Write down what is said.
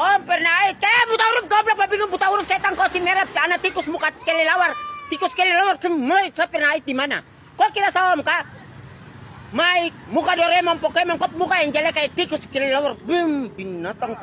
Om pernah. Eh, kaya buta huruf goblok, bingung buta huruf setan kau si merah, anak tikus muka kelelawar. Tikus kelelawar, kemoy, saya pernah di mana? Kau kira sama muka? Mai, muka Doraemon, Pokemon, kau muka yang jelek kayak tikus kelelawar. Bim, binatang